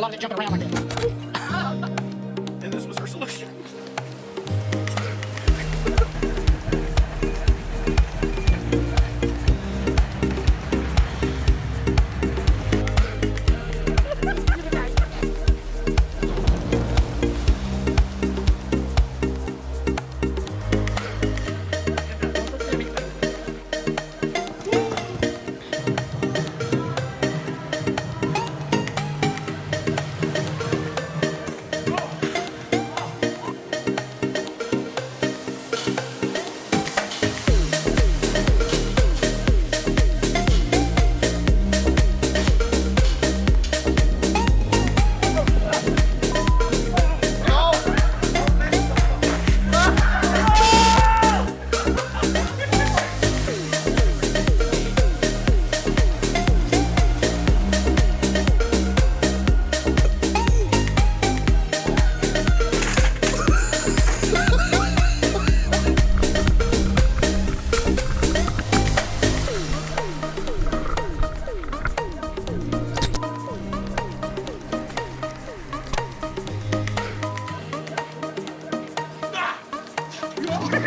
lot of that jumping around like that. more.